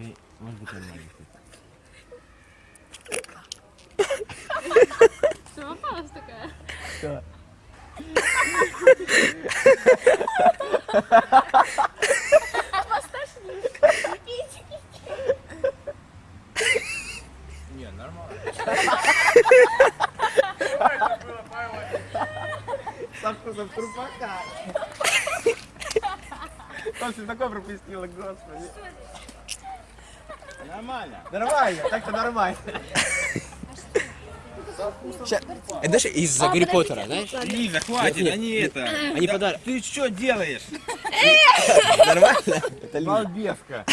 Ты, может быть, нормально. Что попалась такая? Что? Не, нормально. Со вкусом трупака. Просто такое пропустила, господи. Нормально. Нормально, так-то нормально. Ща- Это знаешь, из-за Гарри Поттера, знаешь? Лиза, хватит, Нет, они нет, это. Они Да подарок. Ты что делаешь? Нормально? Это. Балбеска.